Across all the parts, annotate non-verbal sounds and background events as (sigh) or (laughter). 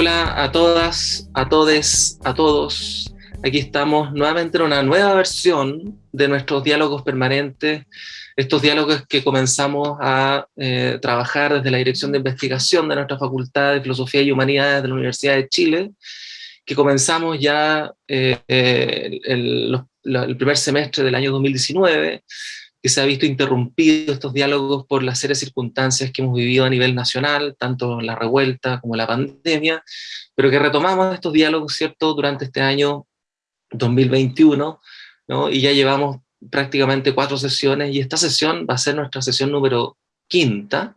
Hola a todas, a todes, a todos. Aquí estamos nuevamente en una nueva versión de nuestros diálogos permanentes, estos diálogos que comenzamos a eh, trabajar desde la Dirección de Investigación de nuestra Facultad de Filosofía y Humanidades de la Universidad de Chile, que comenzamos ya eh, eh, el, el primer semestre del año 2019, que se ha visto interrumpido estos diálogos por las serias circunstancias que hemos vivido a nivel nacional, tanto la revuelta como la pandemia, pero que retomamos estos diálogos, ¿cierto?, durante este año 2021, ¿no? y ya llevamos prácticamente cuatro sesiones, y esta sesión va a ser nuestra sesión número quinta,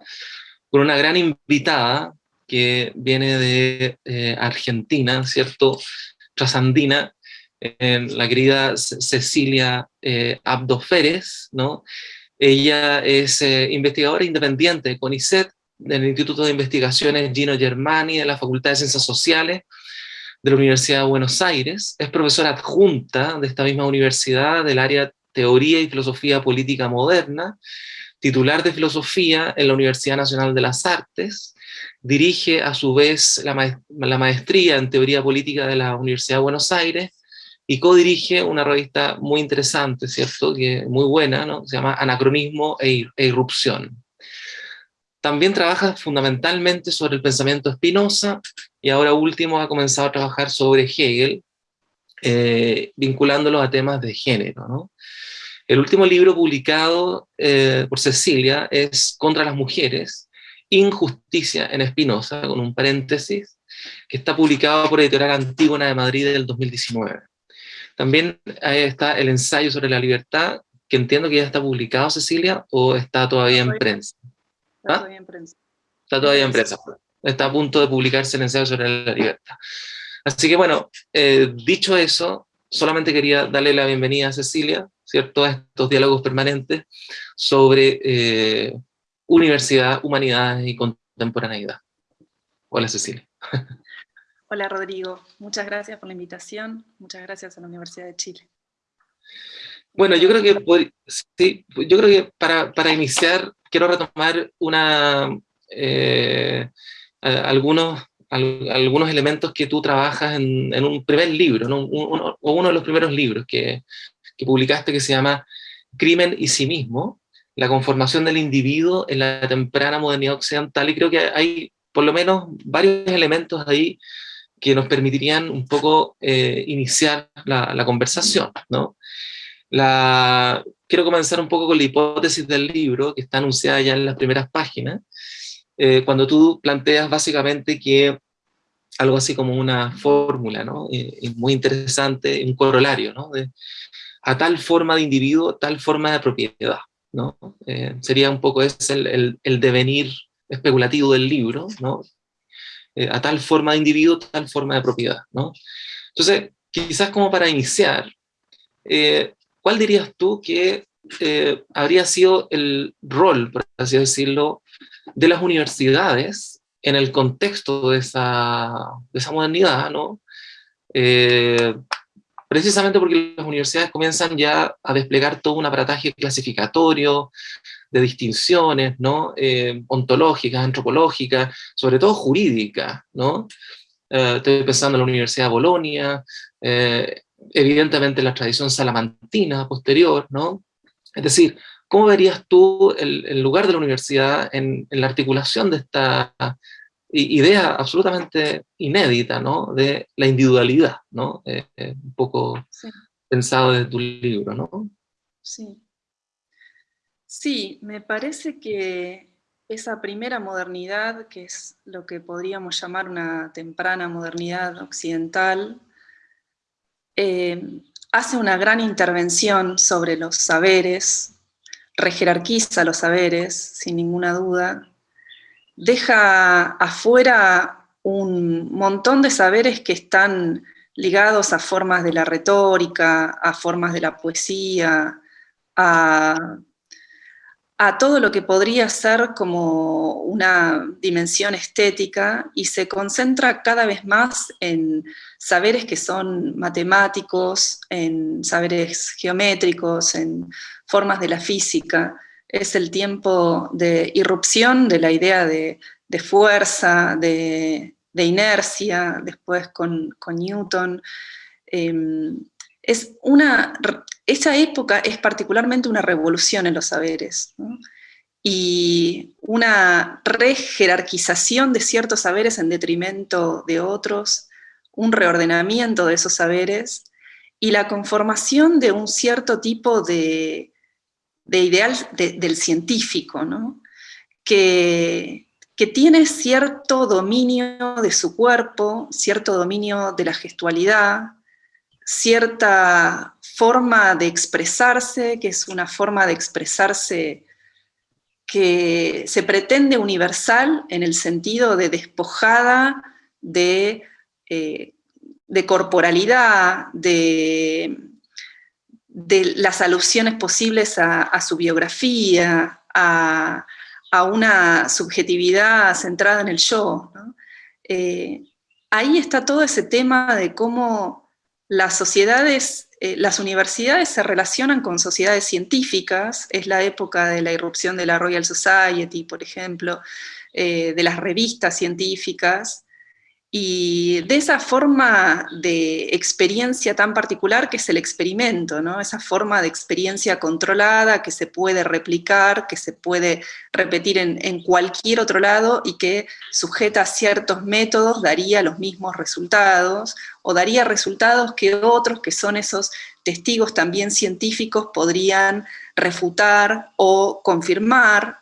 con una gran invitada que viene de eh, Argentina, ¿cierto?, trasandina, la querida Cecilia eh, Abdo ¿no? Ella es eh, investigadora independiente con ICET, del Instituto de Investigaciones Gino Germani, de la Facultad de Ciencias Sociales, de la Universidad de Buenos Aires, es profesora adjunta de esta misma universidad del área Teoría y Filosofía Política Moderna, titular de Filosofía en la Universidad Nacional de las Artes, dirige a su vez la maestría en Teoría Política de la Universidad de Buenos Aires, y co-dirige una revista muy interesante, ¿cierto? Muy buena. Se llama Anacronismo e, e Irrupción. También trabaja fundamentalmente sobre el pensamiento Spinoza, y ahora último ha comenzado a trabajar sobre Hegel, eh, vinculándolo a temas de género. El último libro publicado eh, por Cecilia es Contra las mujeres, Injusticia en Spinoza, con un paréntesis, que está publicado por Editorial Antígona de Madrid del 2019. También está el ensayo sobre la libertad, que entiendo que ya está publicado, Cecilia, o está todavía en prensa. Está ¿Ah? todavía en prensa. Está todavía en prensa. Está a punto de publicarse el ensayo sobre la libertad. Así que bueno, eh, dicho eso, solamente quería darle la bienvenida a Cecilia, ¿cierto? A estos diálogos permanentes sobre eh, universidad, humanidades y contemporaneidad. Hola Cecilia. (laughs) Hola Rodrigo, muchas gracias por la invitación, muchas gracias a la Universidad de Chile. Bueno, yo creo que, sí, yo creo que para, para iniciar quiero retomar una, eh, algunos, algunos elementos que tú trabajas en, en un primer libro, ¿no? uno, o uno de los primeros libros que, que publicaste que se llama Crimen y sí mismo, la conformación del individuo en la temprana modernidad occidental, y creo que hay por lo menos varios elementos ahí que nos permitirían un poco eh, iniciar la, conversación. ¿no? La, quiero comenzar un poco con la hipótesis del libro, que está anunciada ya en las primeras páginas, eh, cuando tú planteas básicamente que algo así como una fórmula, ¿no? Eh, muy interesante, un corolario, ¿no? De, a tal forma de individuo, tal forma de propiedad, ¿no? sería un poco ese el, el, el, devenir especulativo del libro, ¿no? Eh, a tal forma de individuo, tal forma de propiedad. ¿no? Entonces, quizás como para iniciar, eh, ¿cuál dirías tú que eh, habría sido el rol, por así decirlo, de las universidades en el contexto de esa, de esa modernidad, ¿no? precisamente porque las universidades comienzan ya a desplegar todo un aparataje clasificatorio, de distinciones, ¿no? Eh, ontológicas, antropológicas, sobre todo jurídicas, ¿no? Eh, estoy pensando en la Universidad de Bolonia, eh, evidentemente la tradición salamantina posterior, ¿no? Es decir, ¿cómo verías tú el, lugar de la universidad en, la articulación de esta idea absolutamente inédita, ¿no? De la individualidad, ¿no? un poco pensado desde tu libro, ¿no? Sí. Sí, me parece que esa primera modernidad, que es lo que podríamos llamar una temprana modernidad occidental, eh, hace una gran intervención sobre los saberes, rejerarquiza los saberes, sin ninguna duda, deja afuera un montón de saberes que están ligados a formas de la retórica, a formas de la poesía, a a todo lo que podría ser como una dimensión estética y se concentra cada vez más en saberes que son matemáticos, en saberes geométricos, en formas de la física. Es el tiempo de irrupción de la idea de, fuerza, de inercia, después con, Newton. Em, es una, esa época es particularmente una revolución en los saberes, y una rejerarquización de ciertos saberes en detrimento de otros, un reordenamiento de esos saberes, y la conformación de un cierto tipo de, ideal del científico, que, que tiene cierto dominio de su cuerpo, cierto dominio de la gestualidad, cierta forma de expresarse, que es una forma de expresarse que se pretende universal en el sentido de despojada de, eh, corporalidad, de, las alusiones posibles a, su biografía, a, una subjetividad centrada en el yo. Eh, ahí está todo ese tema de cómo las sociedades, eh, las universidades se relacionan con sociedades científicas, es la época de la irrupción de la Royal Society, por ejemplo, eh, de las revistas científicas, y de esa forma de experiencia tan particular que es el experimento, esa forma de experiencia controlada que se puede replicar, que se puede repetir en, cualquier otro lado y que sujeta a ciertos métodos daría los mismos resultados, o daría resultados que otros, que son esos testigos también científicos, podrían refutar o confirmar.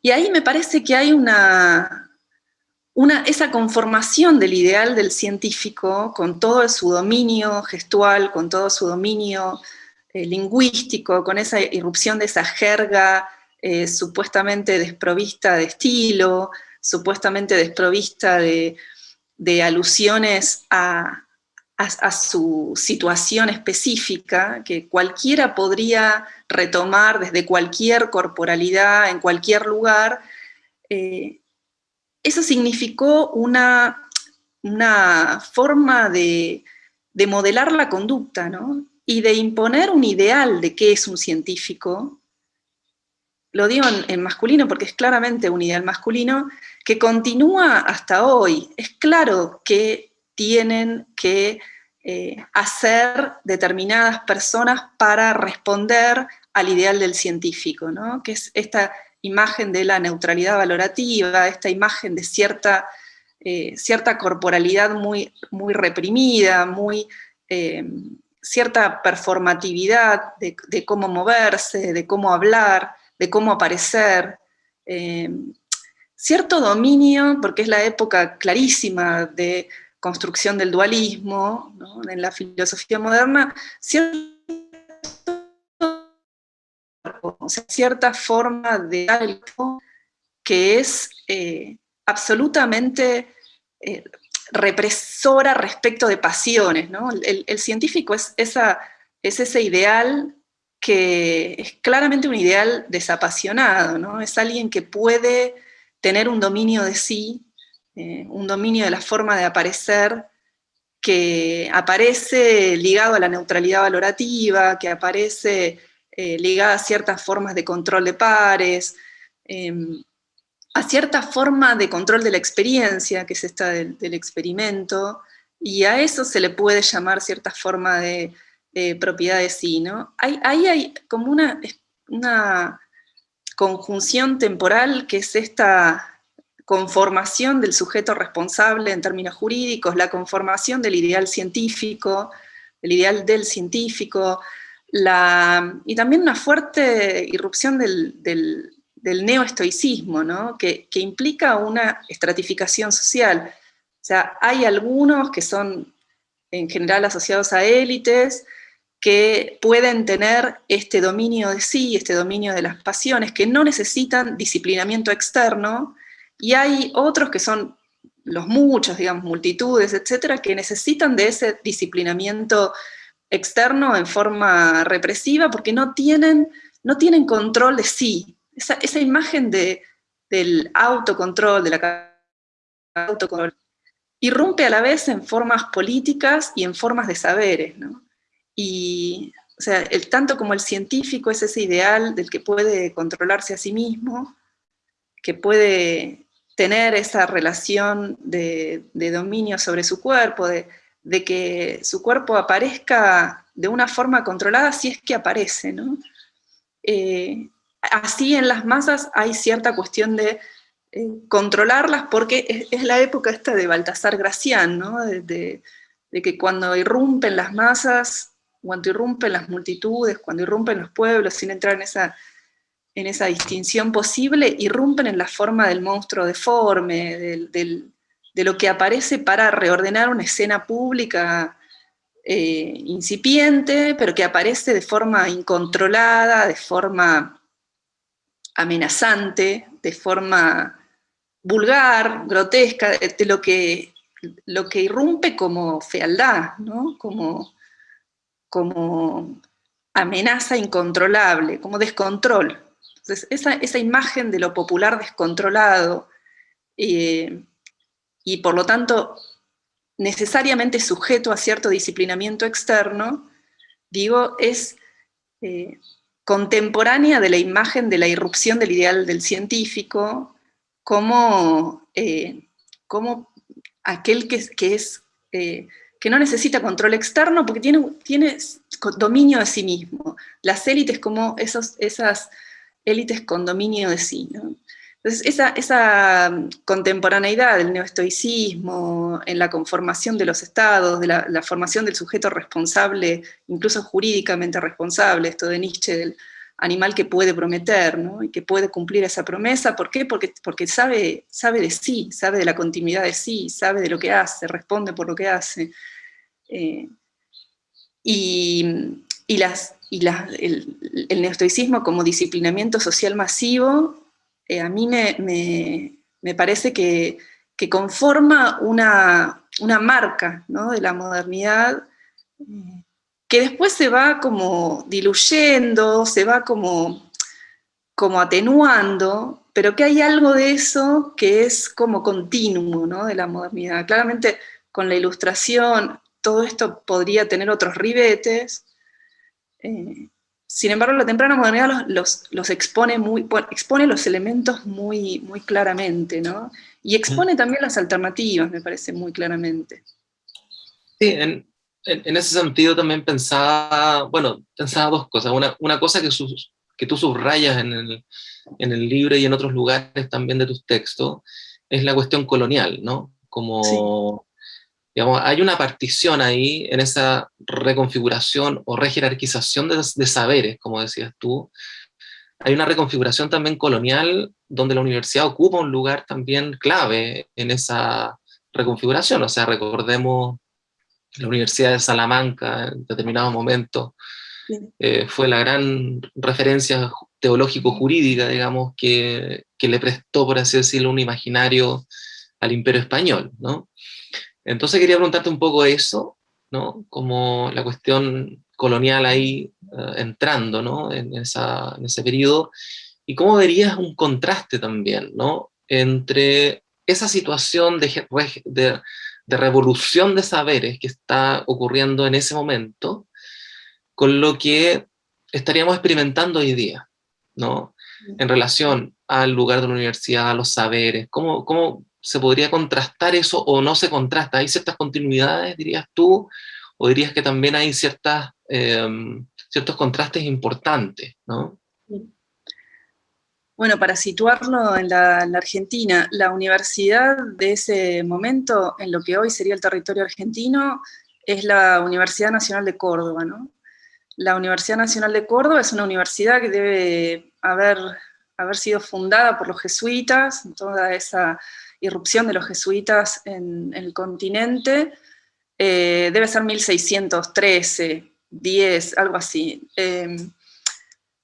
Y ahí me parece que hay una, esa conformación del ideal del científico, con todo su dominio gestual, con todo su dominio eh, lingüístico, con esa irrupción de esa jerga eh, supuestamente desprovista de estilo, supuestamente desprovista de, alusiones a, su situación específica, que cualquiera podría retomar desde cualquier corporalidad, en cualquier lugar, eh, eso significó una, una forma de, modelar la conducta, Y de imponer un ideal de qué es un científico, lo digo en, masculino porque es claramente un ideal masculino, que continúa hasta hoy. Es claro que tienen que eh, hacer determinadas personas para responder al ideal del científico, ¿no? que es esta imagen de la neutralidad valorativa, esta imagen de cierta, eh, cierta corporalidad muy, muy reprimida, muy, eh, cierta performatividad de, cómo moverse, de cómo hablar, de cómo aparecer, eh, cierto dominio, porque es la época clarísima de construcción del dualismo en la filosofía moderna, cierto cierta forma de algo que es eh, absolutamente eh, represora respecto de pasiones. El, científico es, ese ideal que es claramente un ideal desapasionado, es alguien que puede tener un dominio de sí, eh, un dominio de la forma de aparecer, que aparece ligado a la neutralidad valorativa, que aparece eh, ligada a ciertas formas de control de pares, em, a cierta forma de control de la experiencia, que es esta del, experimento, y a eso se le puede llamar cierta forma de, propiedad de sí. ¿no? Ahí hay, como una, una conjunción temporal que es esta conformación del sujeto responsable en términos jurídicos, la conformación del ideal científico, el ideal del científico, y también una fuerte irrupción del, del, neoestoicismo, que, implica una estratificación social. O sea, hay algunos que son en general asociados a élites, que pueden tener este dominio de sí, este dominio de las pasiones, que no necesitan disciplinamiento externo, y hay otros que son los muchos, digamos, multitudes, etcétera, que necesitan de ese disciplinamiento externo en forma represiva porque no tienen, no tienen control de sí. Esa, imagen de, del autocontrol, de la autocontrol, irrumpe a la vez en formas políticas y en formas de saberes. Y o sea, el, tanto como el científico es ese ideal del que puede controlarse a sí mismo, que puede tener esa relación de, dominio sobre su cuerpo, de, que su cuerpo aparezca de una forma controlada si es que aparece. Eh, así en las masas hay cierta cuestión de eh, controlarlas porque es, la época esta de Baltasar Gracián, de, que cuando irrumpen las masas, cuando irrumpen las multitudes, cuando irrumpen los pueblos, sin entrar en esa, en esa distinción posible, irrumpen en la forma del monstruo deforme, de lo que aparece para reordenar una escena pública eh, incipiente, pero que aparece de forma incontrolada, de forma amenazante, de forma vulgar, grotesca, de, lo, que, lo que irrumpe como fealdad, como, como amenaza incontrolable, como descontrol. Entonces, esa, imagen de lo popular descontrolado, eh, y por lo tanto necesariamente sujeto a cierto disciplinamiento externo, digo, es eh, contemporánea de la imagen de la irrupción del ideal del científico, como, eh, como aquel que, es, eh, que no necesita control externo porque tiene, tiene dominio de sí mismo. Las élites como esas élites con dominio de sí. Entonces, esa, esa, contemporaneidad del neoestoicismo en la conformación de los estados, de la, formación del sujeto responsable, incluso jurídicamente responsable, esto de Nietzsche, del animal que puede prometer, ¿no? y que puede cumplir esa promesa, ¿por qué? Porque, sabe, de sí, sabe de la continuidad de sí, sabe de lo que hace, responde por lo que hace. Eh, y, el, el neoestoicismo como disciplinamiento social masivo eh, a mí me, parece que, conforma una, marca de la modernidad que después se va como diluyendo, se va como, como atenuando, pero que hay algo de eso que es como continuo de la modernidad. Claramente con la ilustración todo esto podría tener otros ribetes, eh, sin embargo, la temprana modernidad los, los, expone, muy, expone los elementos muy, muy claramente, ¿no? Y expone también las alternativas, me parece, muy claramente. Sí, en, en, ese sentido también pensaba, bueno, pensaba dos cosas. Una, una cosa que, sus, que tú subrayas en el, en el libro y en otros lugares también de tus textos, es la cuestión colonial, ¿no? Como hay una partición ahí en esa reconfiguración o rejerarquización de, de saberes, como decías tú. Hay una reconfiguración también colonial donde la universidad ocupa un lugar también clave en esa reconfiguración. O sea, recordemos la Universidad de Salamanca en determinado momento, eh, fue la gran referencia teológico-jurídica, digamos, que, que, le prestó, por así decirlo, un imaginario al imperio español, ¿no? Entonces quería preguntarte un poco eso, ¿no? Como la cuestión colonial ahí eh, entrando, ¿no? En, ese periodo, y cómo verías un contraste también, ¿no? Entre esa situación de, de, de revolución de saberes que está ocurriendo en ese momento, con lo que estaríamos experimentando hoy día, ¿no? En relación al lugar de la universidad, a los saberes, ¿cómo, cómo, se podría contrastar eso o no se contrasta? ¿Hay ciertas continuidades, dirías tú? ¿O dirías que también hay ciertas, em, ciertos contrastes importantes? ¿no? Bueno, para situarlo en la, Argentina, la universidad de ese momento, en lo que hoy sería el territorio argentino, es la Universidad Nacional de Córdoba. ¿no? La Universidad Nacional de Córdoba es una universidad que debe haber, haber sido fundada por los jesuitas, toda esa irrupción de los jesuitas en, el continente, eh, debe ser 1613, 10, algo así. Em,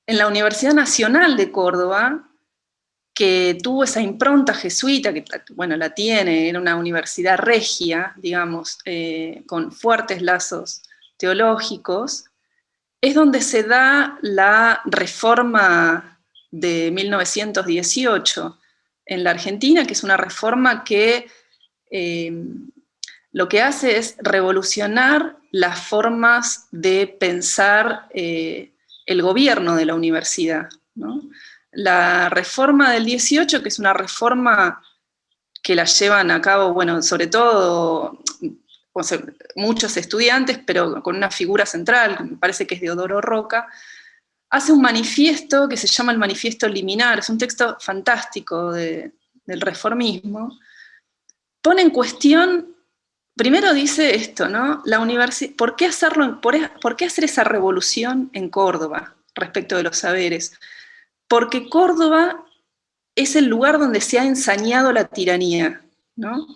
en la Universidad Nacional de Córdoba, que tuvo esa impronta jesuita, que bueno, la tiene, era una universidad regia, digamos, eh, con fuertes lazos teológicos, es donde se da la reforma de 1918, en la Argentina, que es una reforma que eh, lo que hace es revolucionar las formas de pensar eh, el gobierno de la universidad. La reforma del 18, que es una reforma que la llevan a cabo, bueno, sobre todo muchos estudiantes, pero con una figura central, me parece que es de Odoro Roca, hace un manifiesto que se llama el Manifiesto Liminar, es un texto fantástico del reformismo, pone en cuestión, primero dice esto, ¿no? La ¿por qué, hacerlo, por, qué hacer esa revolución en Córdoba respecto de los saberes? Porque Córdoba es el lugar donde se ha ensañado la tiranía, ¿no?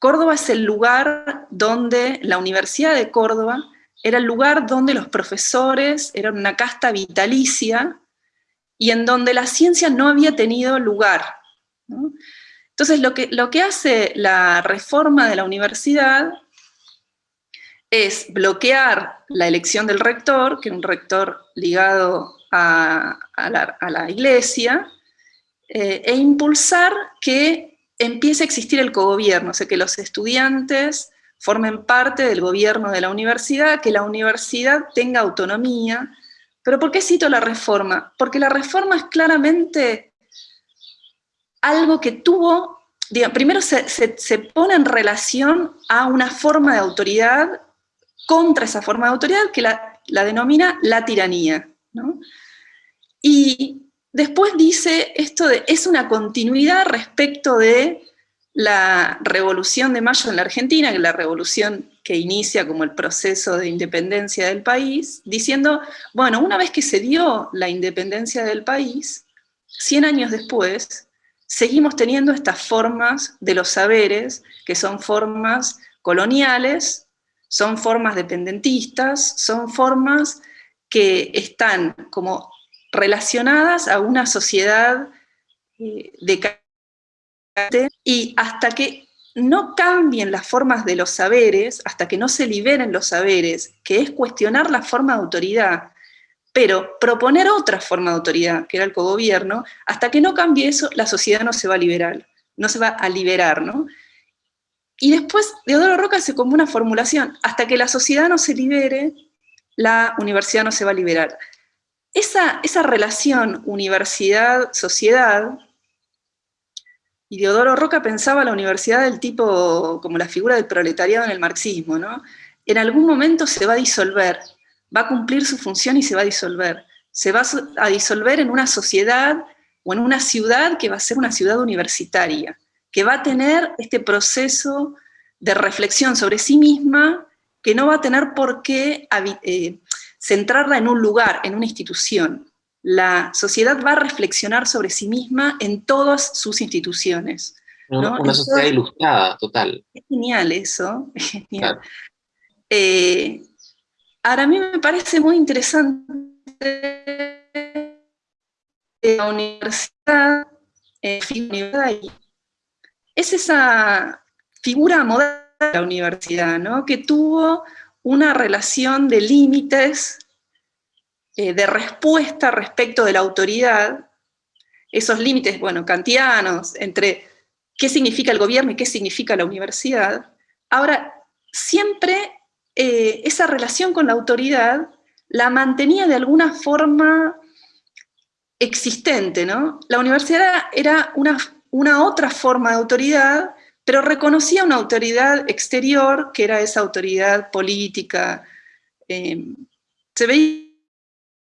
Córdoba es el lugar donde la Universidad de Córdoba era el lugar donde los profesores eran una casta vitalicia y en donde la ciencia no había tenido lugar. Entonces lo que, lo que hace la reforma de la universidad es bloquear la elección del rector, que es un rector ligado a, la, iglesia, eh, e impulsar que empiece a existir el cogobierno, o sea, que los estudiantes formen parte del gobierno de la universidad, que la universidad tenga autonomía. ¿Pero por qué cito la reforma? Porque la reforma es claramente algo que tuvo, primero se, pone en relación a una forma de autoridad contra esa forma de autoridad que la, denomina la tiranía. Y después dice esto de, es una continuidad respecto de la Revolución de Mayo en la Argentina, que es la revolución que inicia como el proceso de independencia del país, diciendo, bueno, una vez que se dio la independencia del país, 100 años después, seguimos teniendo estas formas de los saberes, que son formas coloniales, son formas dependentistas, son formas que están como relacionadas a una sociedad eh, de y hasta que no cambien las formas de los saberes, hasta que no se liberen los saberes, que es cuestionar la forma de autoridad, pero proponer otra forma de autoridad, que era el cogobierno, hasta que no cambie eso, la sociedad no se va a liberar, no se va a liberar, ¿no? Y después Deodoro Roca hace como una formulación, hasta que la sociedad no se libere, la universidad no se va a liberar. Esa, esa relación universidad-sociedad y Deodoro Roca pensaba la universidad del tipo, como la figura del proletariado en el marxismo, ¿no? En algún momento se va a disolver, va a cumplir su función y se va a disolver. Se va a disolver en una sociedad o en una ciudad que va a ser una ciudad universitaria, que va a tener este proceso de reflexión sobre sí misma, que no va a tener por qué eh, centrarla en un lugar, en una institución la sociedad va a reflexionar sobre sí misma en todas sus instituciones. Una, sociedad ilustrada, total. Es genial eso, eh, ahora a mí me parece muy interesante la universidad, eh, es esa figura moderna de la universidad, ¿no? que tuvo una relación de límites eh, de respuesta respecto de la autoridad, esos límites, bueno, kantianos, entre qué significa el gobierno y qué significa la universidad, ahora siempre eh, esa relación con la autoridad la mantenía de alguna forma existente, ¿no? La universidad era una, una otra forma de autoridad, pero reconocía una autoridad exterior, que era esa autoridad política. Eh, se veía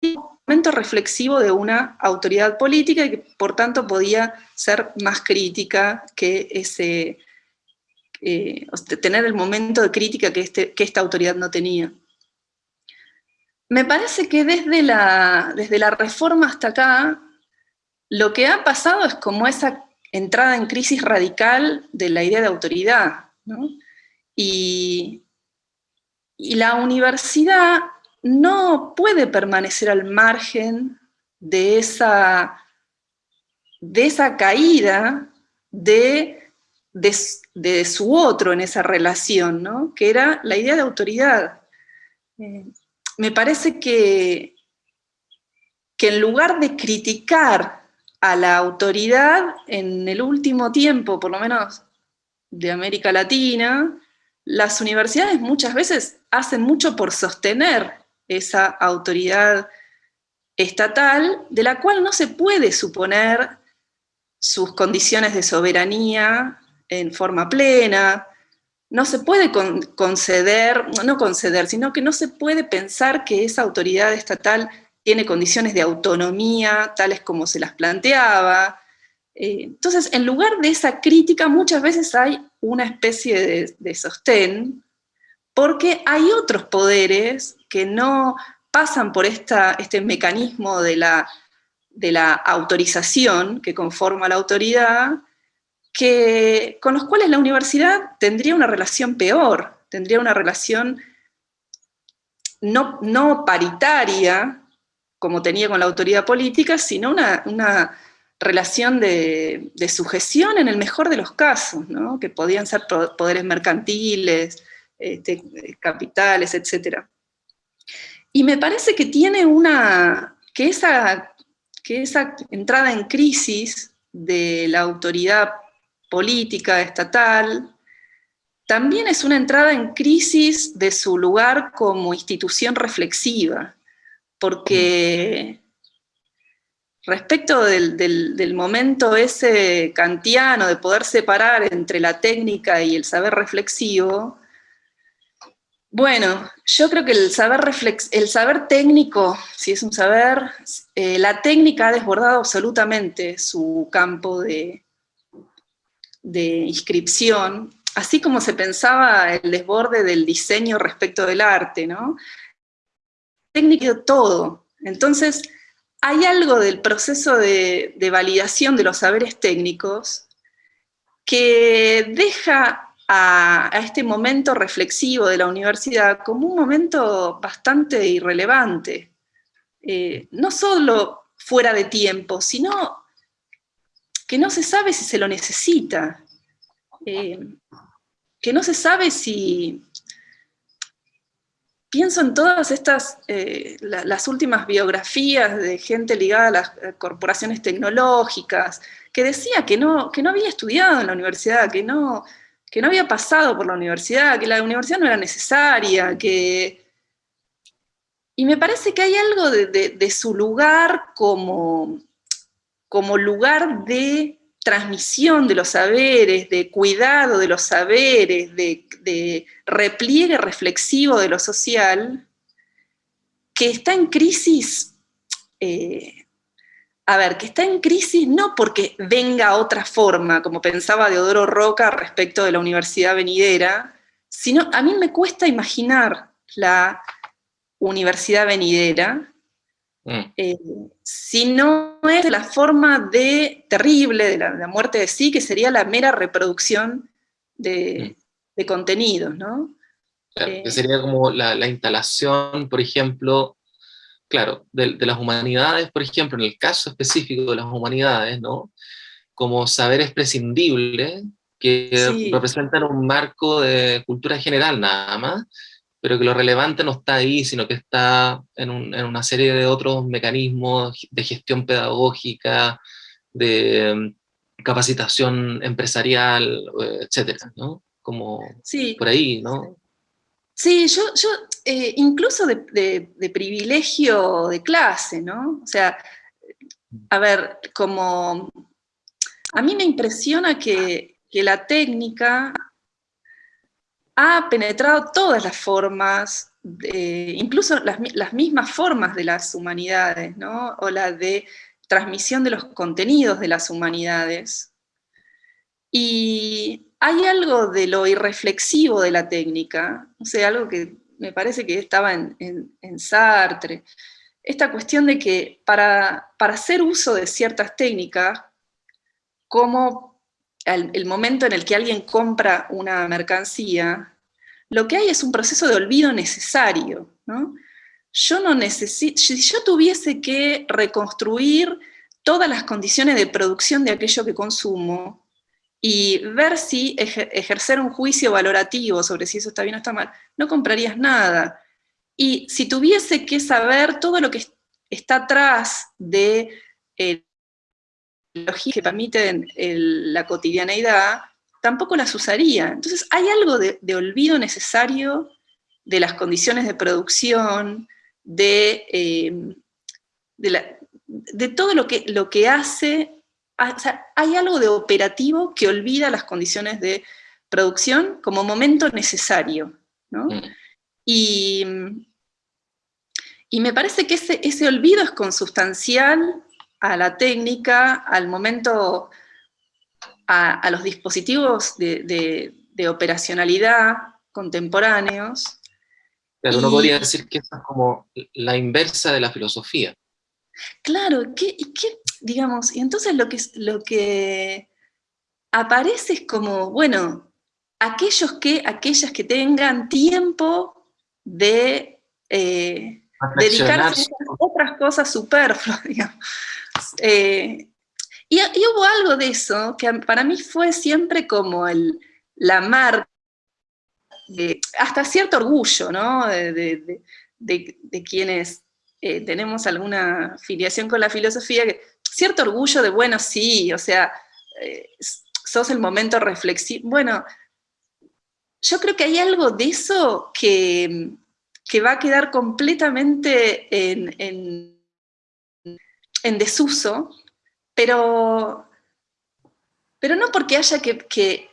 momento reflexivo de una autoridad política y que por tanto podía ser más crítica que ese, eh, tener el momento de crítica que, este, que esta autoridad no tenía. Me parece que desde la, desde la reforma hasta acá, lo que ha pasado es como esa entrada en crisis radical de la idea de autoridad. Y, y la universidad no puede permanecer al margen de esa, de esa caída de, de, su otro en esa relación, ¿no? que era la idea de autoridad. Eh, me parece que, que en lugar de criticar a la autoridad en el último tiempo, por lo menos de América Latina, las universidades muchas veces hacen mucho por sostener esa autoridad estatal, de la cual no se puede suponer sus condiciones de soberanía en forma plena, no se puede conceder, no conceder, sino que no se puede pensar que esa autoridad estatal tiene condiciones de autonomía tales como se las planteaba. Eh, entonces, en lugar de esa crítica, muchas veces hay una especie de, sostén, porque hay otros poderes que no pasan por este mecanismo de la, autorización que conforma la autoridad, que, con los cuales la universidad tendría una relación peor, tendría una relación no, paritaria, como tenía con la autoridad política, sino una, relación de, sujeción en el mejor de los casos, que podían ser poderes mercantiles, este, capitales, etc. Y me parece que tiene una, que esa, que esa entrada en crisis de la autoridad política, estatal, también es una entrada en crisis de su lugar como institución reflexiva, porque respecto del, momento ese kantiano de poder separar entre la técnica y el saber reflexivo, bueno, yo creo que el saber, técnico, si es un saber, eh, la técnica ha desbordado absolutamente su campo de inscripción, así como se pensaba el desborde del diseño respecto del arte, ¿no? Técnico todo. Entonces, hay algo del proceso de, validación de los saberes técnicos que deja a, este momento reflexivo de la universidad como un momento bastante irrelevante. Eh, no solo fuera de tiempo, sino que no se sabe si se lo necesita, eh, que no se sabe si... Pienso en todas estas, eh, las últimas biografías de gente ligada a las corporaciones tecnológicas, que decía que no, que no había estudiado en la universidad, que no, que no había pasado por la universidad, que la universidad no era necesaria, que... Y me parece que hay algo de su lugar como, como lugar de transmisión de los saberes, de cuidado de los saberes, de, repliegue reflexivo de lo social, que está en crisis, eh, a ver, que está en crisis no porque venga otra forma, como pensaba Deodoro Roca respecto de la universidad venidera, sino a mí me cuesta imaginar la universidad venidera, Mm. Eh, si no es la forma de terrible de la, muerte de sí, que sería la mera reproducción de, mm. contenidos, ¿no? que eh, sería como la, instalación, por ejemplo, claro, de, las humanidades, por ejemplo, en el caso específico de las humanidades, ¿no? Como saberes prescindibles que representan un marco de cultura general nada más, pero que lo relevante no está ahí, sino que está en, una serie de otros mecanismos de gestión pedagógica, de mm, capacitación empresarial, eh, etcétera, ¿no? Como por ahí, ¿no? Sí, yo, yo eh, incluso de, privilegio de clase, ¿no? O sea, a ver, como... A mí me impresiona que, la técnica ha penetrado todas las formas, incluso las, mismas formas de las humanidades, ¿no? o la de transmisión de los contenidos de las humanidades. Y hay algo de lo irreflexivo de la técnica, o sea, algo que me parece que estaba en, Sartre, esta cuestión de que para, para hacer uso de ciertas técnicas, como el momento en el que alguien compra una mercancía, lo que hay es un proceso de olvido necesario. Yo no si yo tuviese que reconstruir todas las condiciones de producción de aquello que consumo, y ver si ejercer un juicio valorativo sobre si eso está bien o está mal, no comprarías nada. Y si tuviese que saber todo lo que está atrás de eh, que permiten la cotidianeidad, tampoco las usaría. Entonces hay algo de, olvido necesario de las condiciones de producción, de, eh, de, todo lo que, lo que hace o sea, hay algo de operativo que olvida las condiciones de producción como momento necesario, ¿no? Mm. Y, y, me parece que ese, ese olvido es consustancial a la técnica, al momento, a, los dispositivos de, de, operacionalidad contemporáneos. Pero uno podría decir que es como la inversa de la filosofía. Claro, ¿qué, qué, digamos, y entonces lo que, lo que aparece es como, bueno, aquellos que, aquellas que tengan tiempo de eh, dedicarse a otras cosas superfluas, (laughs) digamos. Eh, y, hubo algo de eso que para mí fue siempre como el, la marca, hasta cierto orgullo, ¿no? De, quienes eh, tenemos alguna filiación con la filosofía, que cierto orgullo de, bueno, sí, o sea, eh, sos el momento reflexivo. Bueno, yo creo que hay algo de eso que, que va a quedar completamente en, en, desuso, pero, pero no porque haya que, que,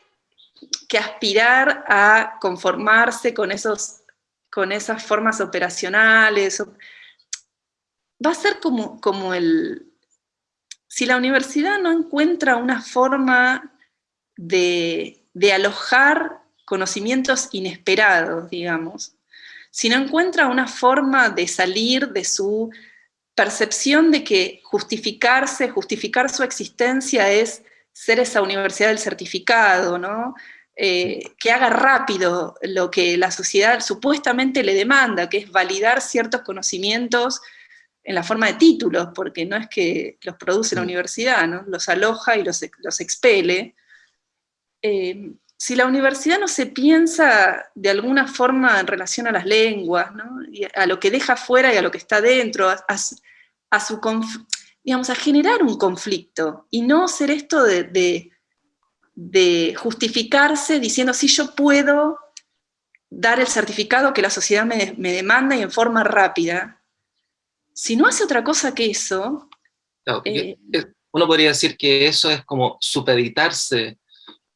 aspirar a conformarse con, esos, con esas formas operacionales. Va a ser como, como el, si la universidad no encuentra una forma de, alojar conocimientos inesperados, digamos, si no encuentra una forma de salir de su percepción de que justificarse, justificar su existencia es ser esa universidad del certificado, ¿no? Eh, que haga rápido lo que la sociedad supuestamente le demanda, que es validar ciertos conocimientos en la forma de títulos, porque no es que los produce la universidad, ¿no? los aloja y los, los expele. Eh, si la universidad no se piensa de alguna forma en relación a las lenguas, a lo que deja fuera y a lo que está dentro, a, su digamos, a generar un conflicto, y no ser esto de, de, justificarse diciendo, si yo puedo dar el certificado que la sociedad me, me demanda y en forma rápida, si no hace otra cosa que eso... Eh, uno podría decir que eso es como supeditarse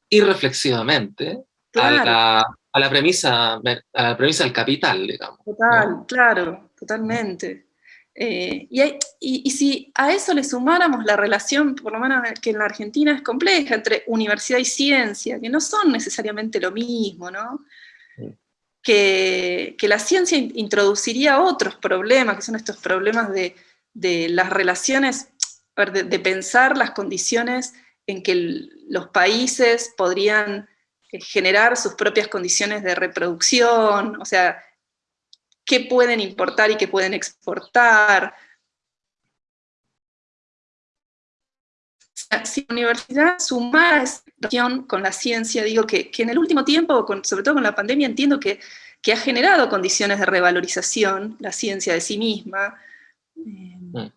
irreflexivamente a, la, premisa, a la premisa del capital, digamos. Total, claro, totalmente. Eh, y, si a eso le sumáramos la relación, por lo menos que en la Argentina es compleja, entre universidad y ciencia, que no son necesariamente lo mismo, ¿no? Que, la ciencia introduciría otros problemas, que son estos problemas de, las relaciones, de, pensar las condiciones en que los países podrían eh, generar sus propias condiciones de reproducción, o sea, qué pueden importar y qué pueden exportar, si la universidad suma esa con la ciencia, digo que, en el último tiempo, sobre todo con la pandemia, entiendo que, ha generado condiciones de revalorización, la ciencia de sí misma, mm.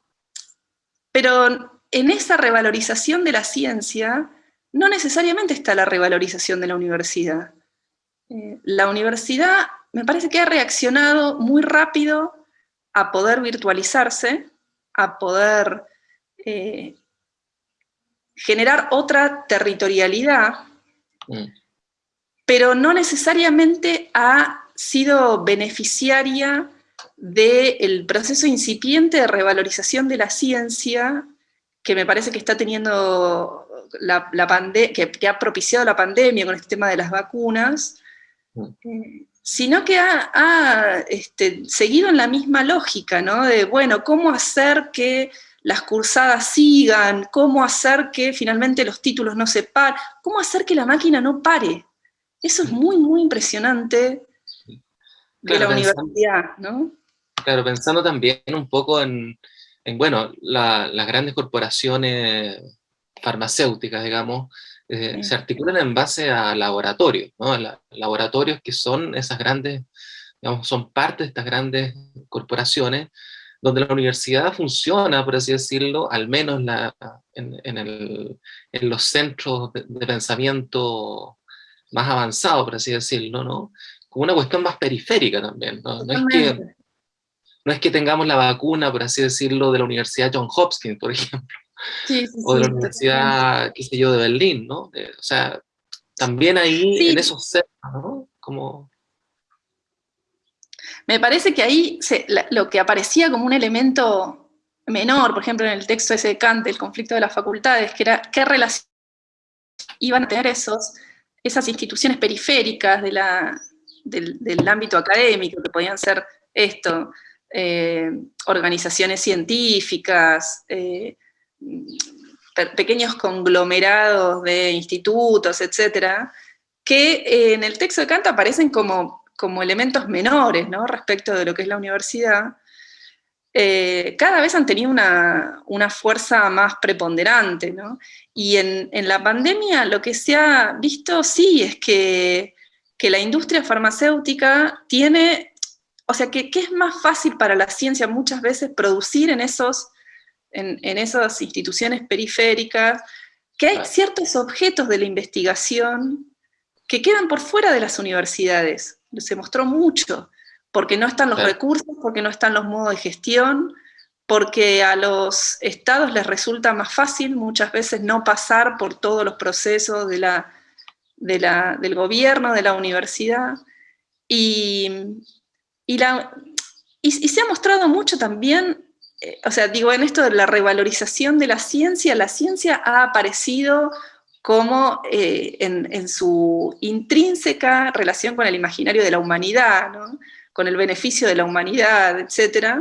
pero en esa revalorización de la ciencia no necesariamente está la revalorización de la universidad. Eh, la universidad me parece que ha reaccionado muy rápido a poder virtualizarse, a poder eh, generar otra territorialidad, mm. pero no necesariamente ha sido beneficiaria del proceso incipiente de revalorización de la ciencia que me parece que está teniendo la, que, ha propiciado la pandemia con este tema de las vacunas, mm. sino que ha, este, seguido en la misma lógica, ¿no? De, bueno, ¿cómo hacer que las cursadas sigan, cómo hacer que finalmente los títulos no se paren, cómo hacer que la máquina no pare. Eso es muy, muy impresionante de la universidad, ¿no? Claro, pensando también un poco en, bueno, las grandes corporaciones farmacéuticas, digamos, eh, se articulan en base a laboratorios, ¿no? laboratorios que son esas grandes, digamos, son parte de estas grandes corporaciones, donde la universidad funciona, por así decirlo, al menos en, los centros de, pensamiento más avanzado, por así decirlo, ¿no? como una cuestión más periférica también. ¿no? es que, no es que tengamos la vacuna, por así decirlo, de la Universidad John Hopkins, por ejemplo, o de la Universidad, qué sé yo, de Berlín, ¿no? o sea, también ahí, en esos cerros, ¿no? Como... Me parece que ahí lo que aparecía como un elemento menor, por ejemplo, en el texto ese de Kant, el conflicto de las facultades, que era qué relación iban a tener esos, esas instituciones periféricas del, ámbito académico, que podían ser esto, eh, organizaciones científicas, eh, pequeños conglomerados de institutos, etcétera, que eh, en el texto de Kant aparecen como, como elementos menores ¿no? respecto de lo que es la universidad, cada vez han tenido una, fuerza más preponderante, ¿no? Y en, en, la pandemia lo que se ha visto, sí, es que que la industria farmacéutica tiene, o sea, que, es más fácil para la ciencia muchas veces producir en, esos, en, esas instituciones periféricas, que hay ciertos objetos de la investigación que quedan por fuera de las universidades. Se mostró mucho, porque no están los recursos, porque no están los modos de gestión, porque a los estados les resulta más fácil muchas veces no pasar por todos los procesos de la del gobierno, de la universidad, y, la, y, se ha mostrado mucho también, eh, o sea, digo, en esto de la revalorización de la ciencia, la ciencia ha aparecido como eh, en, su intrínseca relación con el imaginario de la humanidad, con el beneficio de la humanidad, etc.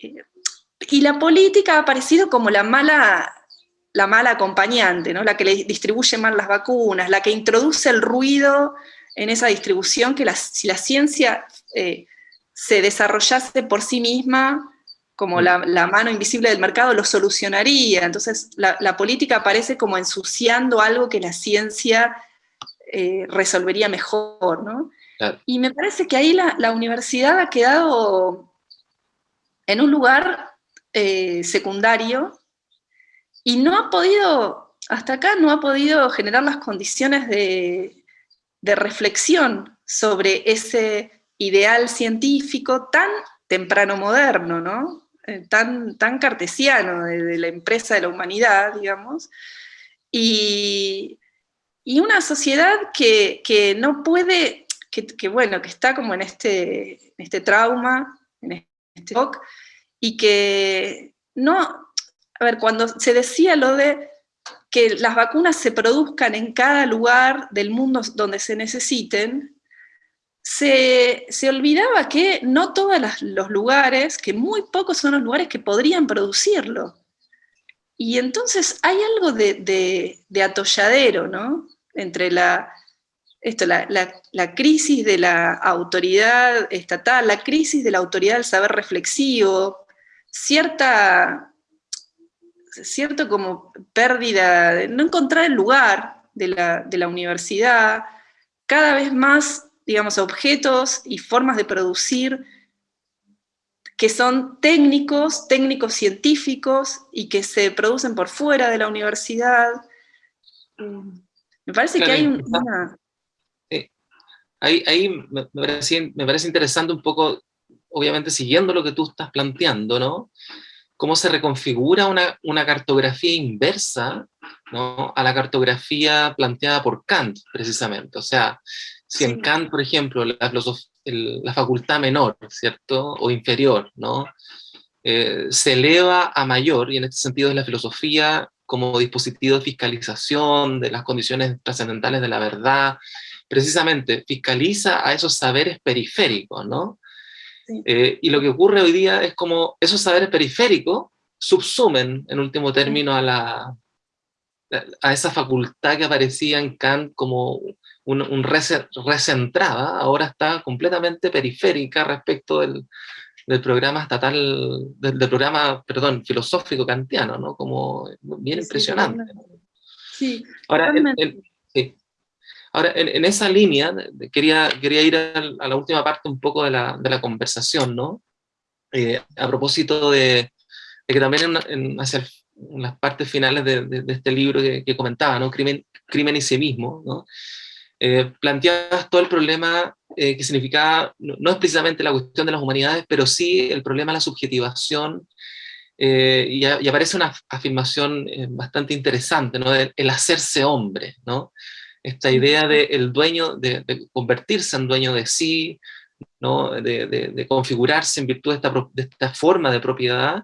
Y la política ha aparecido como la mala la mala acompañante, ¿no? la que le distribuye mal las vacunas, la que introduce el ruido en esa distribución, que si la ciencia eh, se desarrollase por sí misma, como la, mano invisible del mercado, lo solucionaría. Entonces la, política aparece como ensuciando algo que la ciencia eh, resolvería mejor. ¿no? Y me parece que ahí la, universidad ha quedado en un lugar eh, secundario, y no ha podido, hasta acá no ha podido generar las condiciones de, reflexión sobre ese ideal científico tan temprano moderno, ¿no? Eh, tan, tan cartesiano de, la empresa de la humanidad, digamos, y, una sociedad que, no puede, que, bueno, que está como en este, este trauma, en este shock, y que no, a ver, cuando se decía lo de que las vacunas se produzcan en cada lugar del mundo donde se necesiten, se, olvidaba que no todos los lugares, que muy pocos son los lugares que podrían producirlo. Y entonces hay algo de, atolladero, ¿no? Entre la, esto, la, la, crisis de la autoridad estatal, la crisis de la autoridad del saber reflexivo, cierta cierto como pérdida, de no encontrar el lugar de la, universidad, cada vez más, digamos, objetos y formas de producir que son técnicos, técnicos científicos, y que se producen por fuera de la universidad. Mm, me parece que hay una... Ahí, me, parece, me parece interesante un poco, obviamente siguiendo lo que tú estás planteando, ¿no? cómo se reconfigura una, cartografía inversa a la cartografía planteada por Kant, precisamente. O sea, si en Kant, por ejemplo, la, facultad menor, ¿cierto? O inferior, ¿no? Eh, se eleva a mayor, y en este sentido es la filosofía como dispositivo de fiscalización de las condiciones trascendentales de la verdad, precisamente fiscaliza a esos saberes periféricos, ¿no? Eh, y lo que ocurre hoy día es como esos saberes periféricos subsumen, en último término, a, la, a esa facultad que aparecía en Kant como un, recentrada, ahora está completamente periférica respecto del, programa estatal, del, programa, perdón, filosófico kantiano, ¿no? Como bien impresionante. Sí, Ahora, Ahora, en, esa línea, quería, quería ir a, la última parte un poco de la, de la conversación, ¿no? Eh, a propósito de, que también en, hacia las partes finales de, de, este libro que, comentaba, ¿no? Crimen, crimen y sí mismo, ¿no? Eh, planteabas todo el problema eh, que significaba, no, es precisamente la cuestión de las humanidades, pero sí el problema de la subjetivación eh, y, aparece una afirmación eh, bastante interesante, ¿no? el hacerse hombre, ¿no? esta idea de el dueño, de, convertirse en dueño de sí, ¿no? de, configurarse en virtud de esta, de esta, forma de propiedad,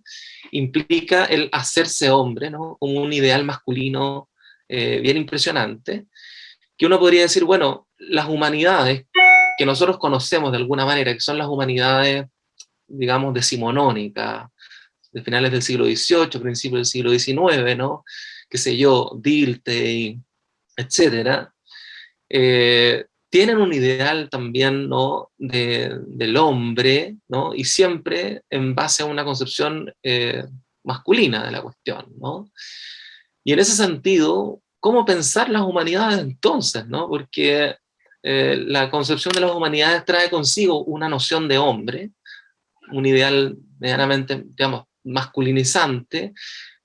implica el hacerse hombre, ¿no? como un ideal masculino eh, bien impresionante, que uno podría decir, bueno, las humanidades que nosotros conocemos de alguna manera, que son las humanidades, digamos, decimonónicas, de finales del siglo XVIII, principios del siglo XIX, ¿no? qué sé yo, Dilthey, etcétera, eh, tienen un ideal también ¿no? del hombre, ¿no? y siempre en base a una concepción eh, masculina de la cuestión. ¿no? Y en ese sentido, ¿cómo pensar las humanidades entonces? ¿no? Porque eh, la concepción de las humanidades trae consigo una noción de hombre, un ideal medianamente, digamos, masculinizante,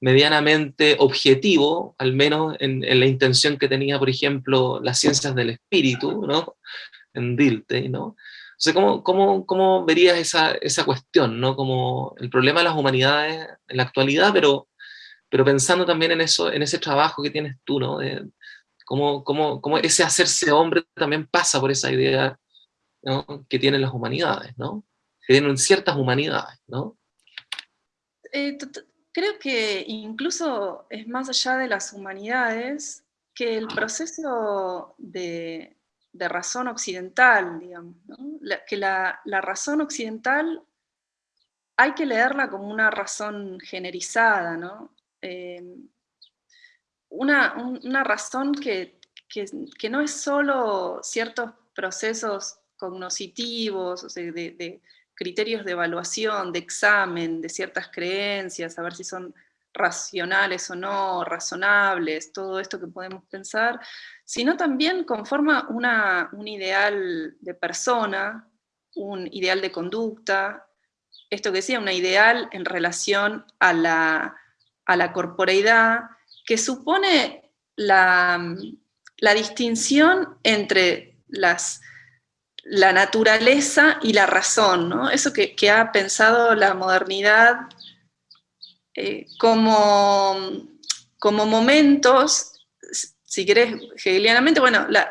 medianamente objetivo, al menos en, la intención que tenía, por ejemplo, las ciencias del espíritu, ¿no? En Dilthey, ¿no? O sea, ¿cómo, cómo, cómo verías esa, esa, cuestión, ¿no? Como el problema de las humanidades en la actualidad, pero, pero pensando también en, eso, en ese trabajo que tienes tú, ¿no? De, cómo, cómo, cómo, ese hacerse hombre también pasa por esa idea ¿no? que tienen las humanidades, ¿no? Que tienen ciertas humanidades, ¿no? Eh, creo que incluso es más allá de las humanidades que el proceso de, razón occidental, digamos, que la, razón occidental hay que leerla como una razón generizada, ¿no? Em, una, razón que, no es solo ciertos procesos cognoscitivos, o sea, de, criterios de evaluación, de examen de ciertas creencias, a ver si son racionales o no, razonables, todo esto que podemos pensar, sino también conforma una, un ideal de persona, un ideal de conducta, esto que decía, una ideal en relación a la, a la corporeidad, que supone la, la distinción entre las la naturaleza y la razón, ¿no? Eso que, ha pensado la modernidad eh, como, como momentos, si querés hegelianamente, bueno, la,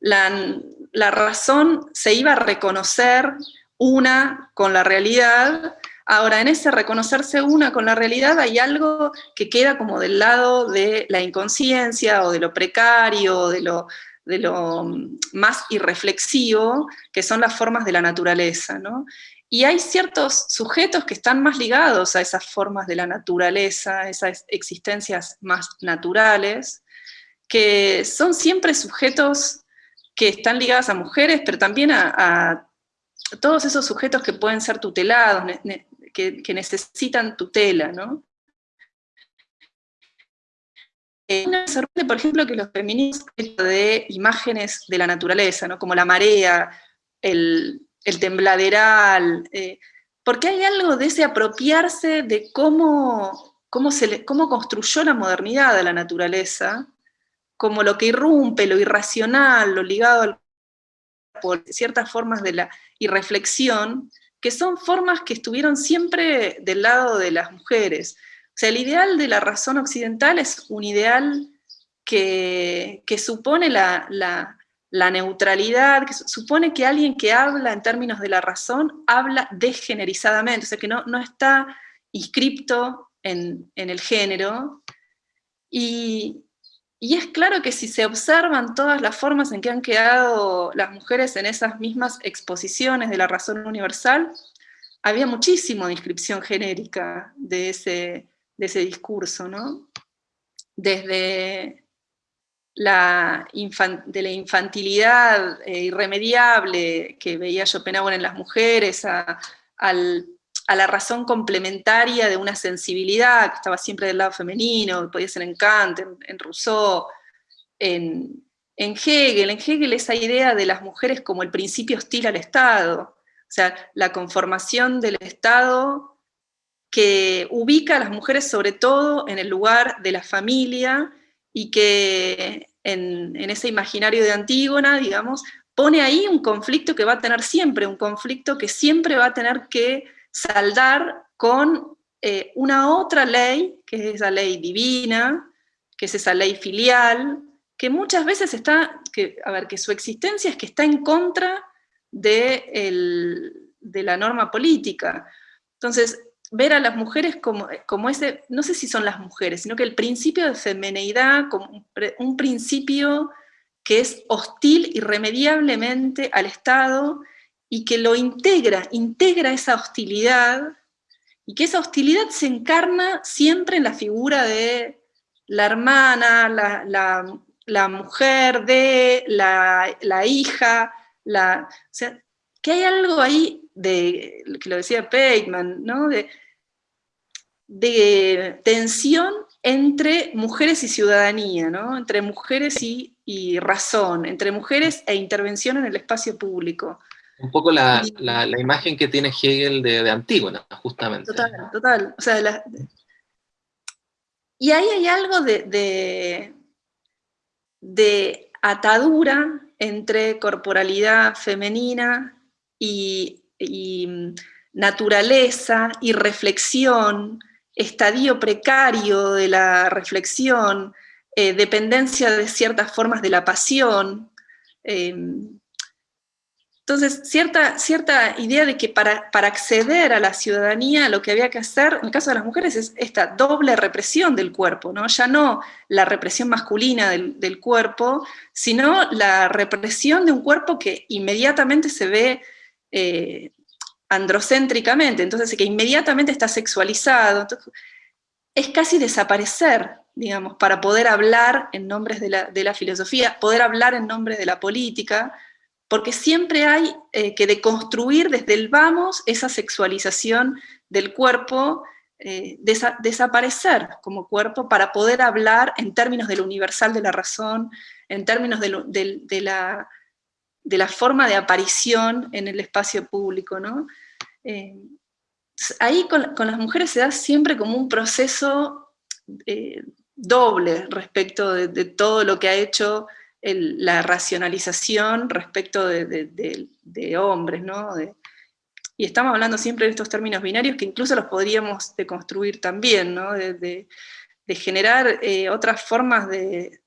la, razón se iba a reconocer una con la realidad, ahora en ese reconocerse una con la realidad hay algo que queda como del lado de la inconsciencia o de lo precario, de lo, de lo más irreflexivo, que son las formas de la naturaleza. ¿no? Y hay ciertos sujetos que están más ligados a esas formas de la naturaleza, esas existencias más naturales, que son siempre sujetos que están ligados a mujeres, pero también a, todos esos sujetos que pueden ser tutelados, que, necesitan tutela, ¿no? Eh, sorprende, por ejemplo, que los feminismos de imágenes de la naturaleza, ¿no? como la marea, el, tembladeral, eh, porque hay algo de ese apropiarse de cómo, cómo, se cómo construyó la modernidad a la naturaleza, como lo que irrumpe, lo irracional, lo ligado por ciertas formas de la irreflexión, que son formas que estuvieron siempre del lado de las mujeres. O sea, el ideal de la razón occidental es un ideal que, supone la, neutralidad, que supone que alguien que habla en términos de la razón habla degenerizadamente, o sea, que no, no está inscripto en, el género. Y, y es claro que si se observan todas las formas en que han quedado las mujeres en esas mismas exposiciones de la razón universal, había muchísimo de inscripción genérica de ese, de ese discurso, ¿no? Desde la, de la infantilidad eh, irremediable que veía Schopenhauer en las mujeres, a, la razón complementaria de una sensibilidad que estaba siempre del lado femenino, podía ser en Kant, en, Rousseau, en, en Hegel. En Hegel esa idea de las mujeres como el principio hostil al Estado, o sea, la conformación del Estado que ubica a las mujeres sobre todo en el lugar de la familia y que en, ese imaginario de Antígona, digamos, pone ahí un conflicto que va a tener siempre, un conflicto que siempre va a tener que saldar con eh, una otra ley, que es esa ley divina, que es esa ley filial, que muchas veces está, que, a ver, que su existencia es que está en contra de, de la norma política. Entonces, ver a las mujeres como, como, ese, no sé si son las mujeres, sino que el principio de femineidad como un principio que es hostil irremediablemente al Estado y que lo integra, integra esa hostilidad y que esa hostilidad se encarna siempre en la figura de la hermana, la, mujer de, la, hija, la, o sea, que hay algo ahí de, que lo decía Peitman, ¿no? de, de tensión entre mujeres y ciudadanía, ¿no? entre mujeres y, razón, entre mujeres e intervención en el espacio público. Un poco la, imagen que tiene Hegel de, Antígona, justamente. Total, total. O sea, y ahí hay algo de, de atadura entre corporalidad femenina y, naturaleza y reflexión, estadio precario de la reflexión, eh, dependencia de ciertas formas de la pasión. Em, entonces, cierta, cierta idea de que para, para, acceder a la ciudadanía lo que había que hacer, en el caso de las mujeres, es esta doble represión del cuerpo, ¿no? ya no la represión masculina del, cuerpo, sino la represión de un cuerpo que inmediatamente se ve eh, androcéntricamente, entonces que inmediatamente está sexualizado, es casi desaparecer, digamos, para poder hablar en nombres de la, de la filosofía, poder hablar en nombre de la política, porque siempre hay eh, que deconstruir desde el vamos esa sexualización del cuerpo, eh, desaparecer como cuerpo para poder hablar en términos de lo universal de la razón, en términos de, la, de la, forma de aparición en el espacio público. ¿no? Eh, ahí con, las mujeres se da siempre como un proceso doble respecto de, todo lo que ha hecho la racionalización respecto de, hombres, ¿no? y estamos hablando siempre de estos términos binarios que incluso los podríamos deconstruir también, ¿no? de, generar eh, otras formas de,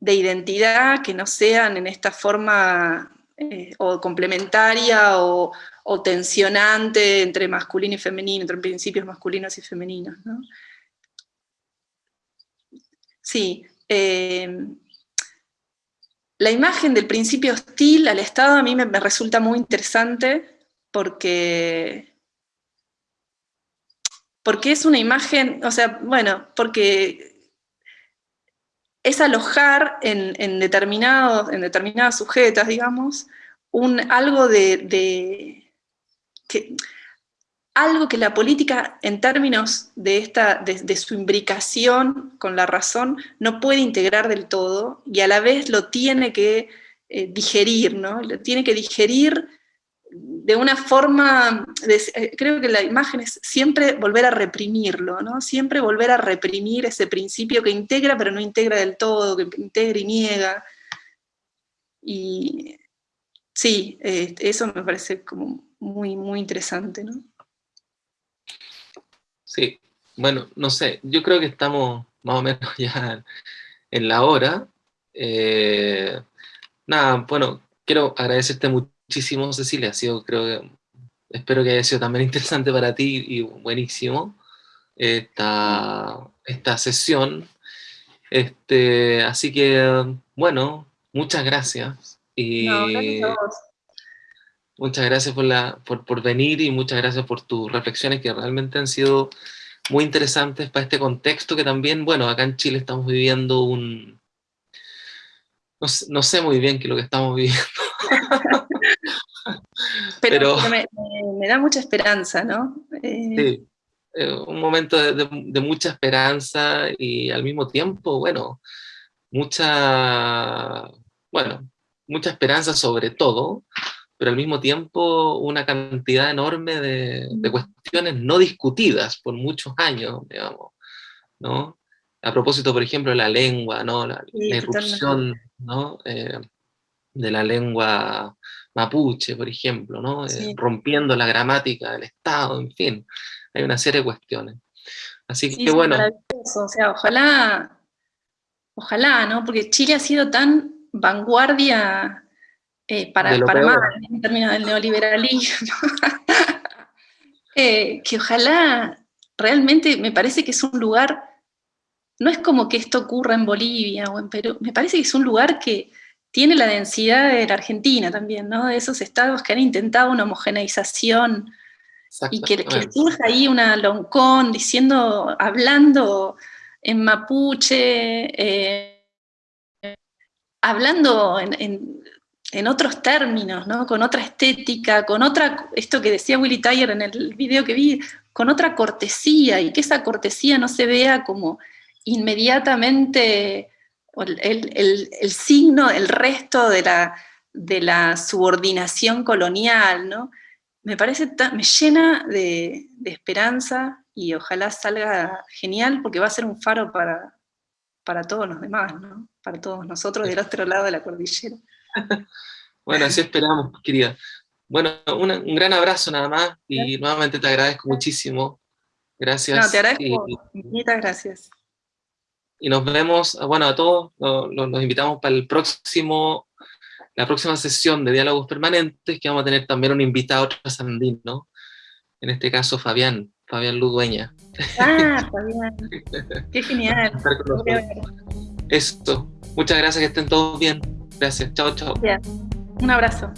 de identidad que no sean en esta forma eh, o complementaria o, o, tensionante entre masculino y femenino, entre principios masculinos y femeninos. ¿no? Sí, eh, la imagen del principio hostil al Estado a mí me, resulta muy interesante porque, porque es una imagen, o sea, bueno, porque es alojar en, determinados, en determinadas sujetas, digamos, un, algo de, de que, algo que la política, en términos de, esta, de, su imbricación con la razón, no puede integrar del todo, y a la vez lo tiene que eh, digerir, ¿no? Lo tiene que digerir de una forma, eh, creo que la imagen es siempre volver a reprimirlo, ¿no? Siempre volver a reprimir ese principio que integra pero no integra del todo, que integra y niega. Y sí, eh, eso me parece como muy, muy interesante, ¿no? Bueno, no sé, yo creo que estamos más o menos (laughs) ya en la hora. Eh, nada, bueno, quiero agradecerte muchísimo, Cecilia, ha sido, creo que, espero que haya sido también (laughs) interesante para ti y buenísimo esta, esta sesión. Este, así que, bueno, muchas gracias. Y Muchas gracias por, la, por, por, venir y muchas gracias por tus reflexiones que realmente han sido muy interesantes para este contexto que también, bueno, acá en Chile estamos viviendo un... No, sé muy bien qué es lo que estamos viviendo. (laughs) Pero, me, da mucha esperanza, ¿no? Eh, sí, eh, un momento de, de, mucha esperanza y al mismo tiempo, bueno, mucha, bueno, mucha esperanza sobre todo, pero al mismo tiempo una cantidad enorme de, cuestiones no discutidas por muchos años, digamos, ¿no? A propósito, por ejemplo, de la lengua, ¿no? La, irrupción, ¿no? Eh, de la lengua mapuche, por ejemplo, ¿no? Eh, rompiendo la gramática del Estado, en fin. hay una serie de cuestiones. Así que bueno. O sea, ojalá, ojalá, ¿no? Porque Chile ha sido tan vanguardia eh, para, para mal, en términos del neoliberalismo, (laughs) eh, que ojalá realmente me parece que es un lugar, no es como que esto ocurra en Bolivia o en Perú, me parece que es un lugar que tiene la densidad de la Argentina también, ¿no? De esos estados que han intentado una homogeneización y que, que surge ahí una loncón diciendo, hablando en mapuche, eh, hablando en, en, otros términos, ¿no? con otra estética, con otra, esto que decía Willy Tyer en el video que vi, con otra cortesía, y que esa cortesía no se vea como inmediatamente el, el, signo, el resto de la, de la subordinación colonial, ¿no? me parece, me llena de, esperanza y ojalá salga genial porque va a ser un faro para, para todos los demás, ¿no? para todos nosotros del otro lado de la cordillera. (laughs) bueno, así esperamos, querida. Bueno, un gran abrazo nada más y nuevamente te agradezco muchísimo. Gracias. No, te agradezco, muchas gracias. Y nos vemos, bueno, a todos, nos invitamos para el próximo la próxima sesión de diálogos permanentes, que vamos a tener también un invitado trasandino, en este caso Fabián, Fabián Ludueña. Ah, (laughs) Fabián, qué genial. Esto, muchas gracias, que estén todos bien. Gracias, chao, chao. Un abrazo.